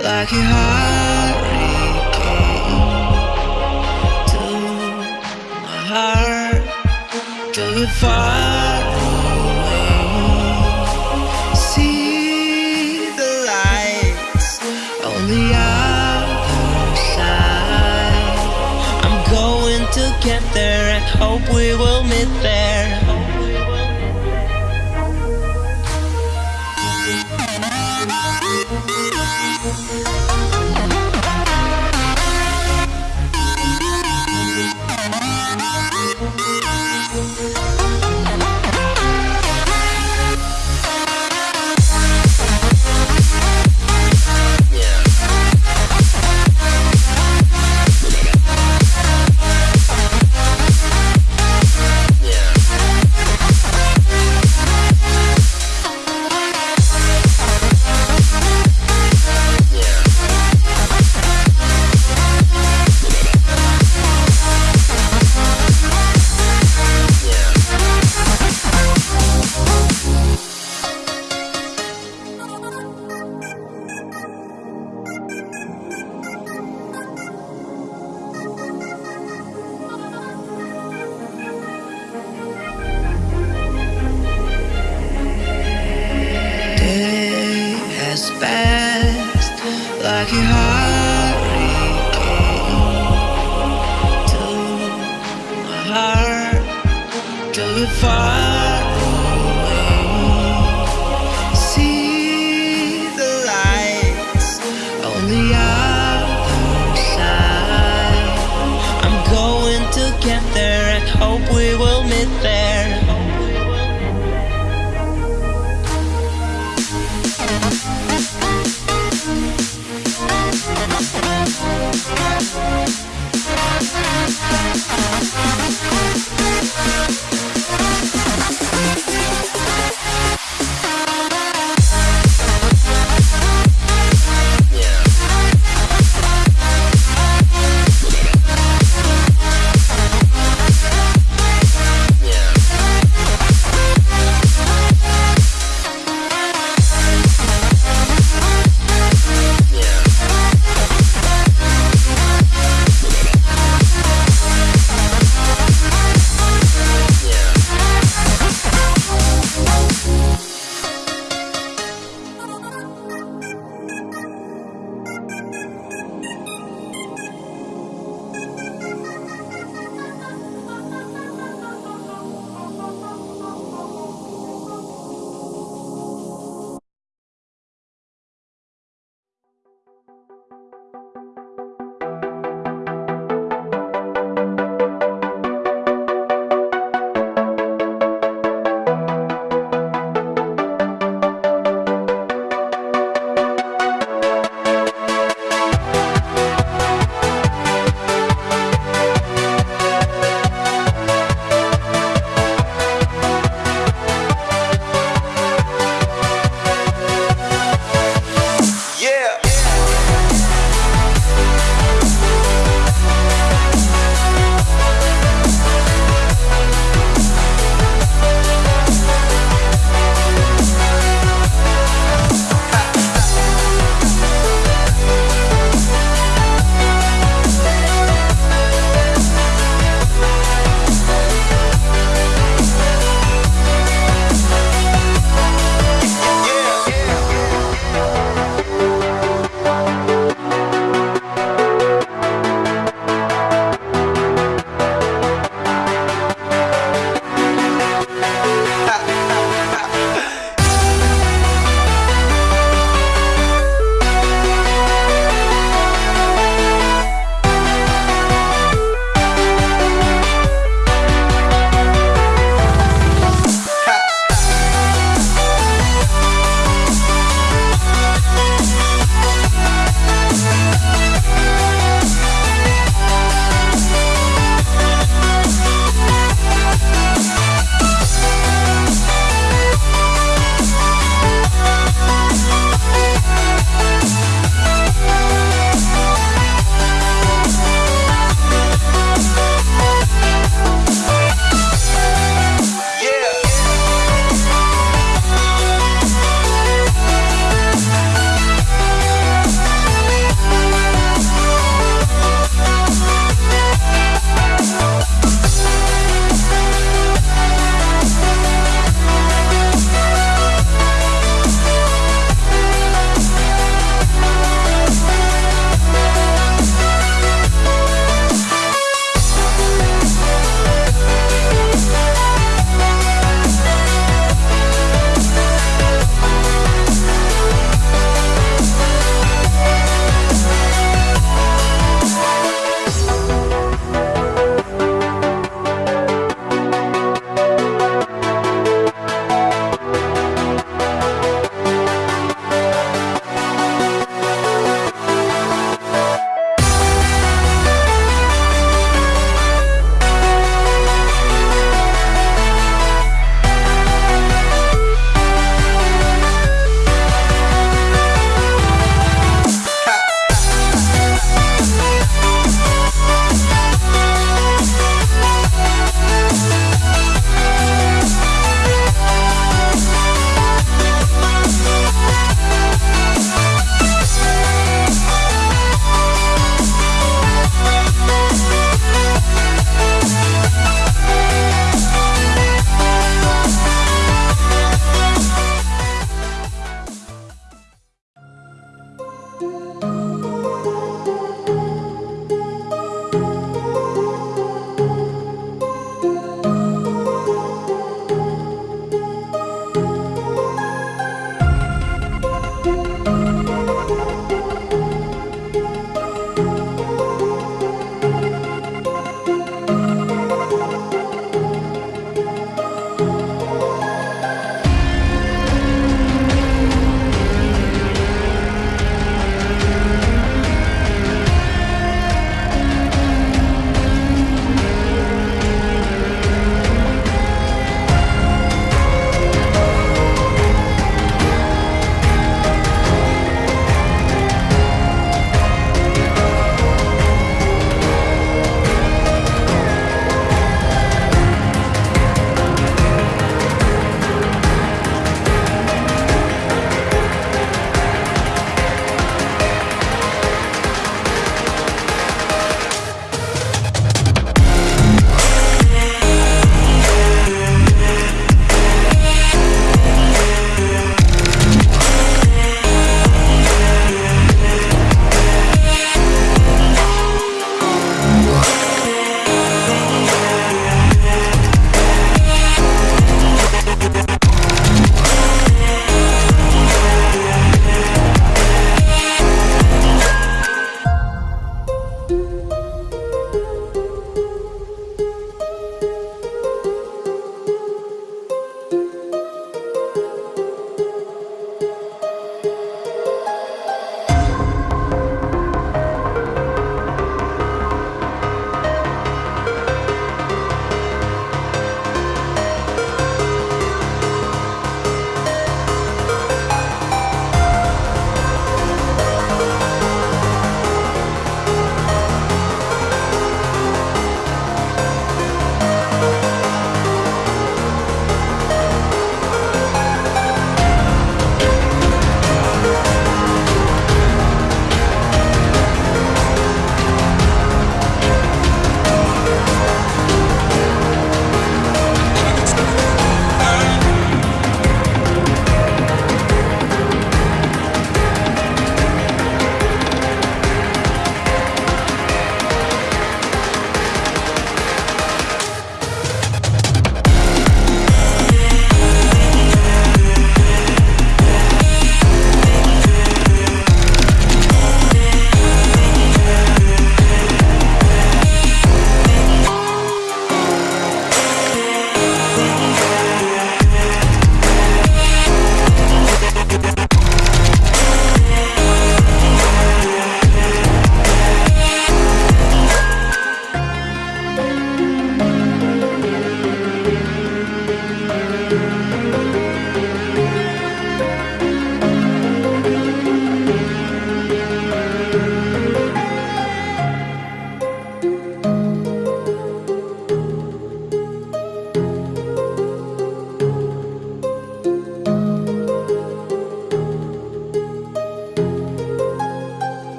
like a hurricane to my heart, to the far. See the lights on the other side. I'm going to get there and hope we will meet there. Heart, the fire.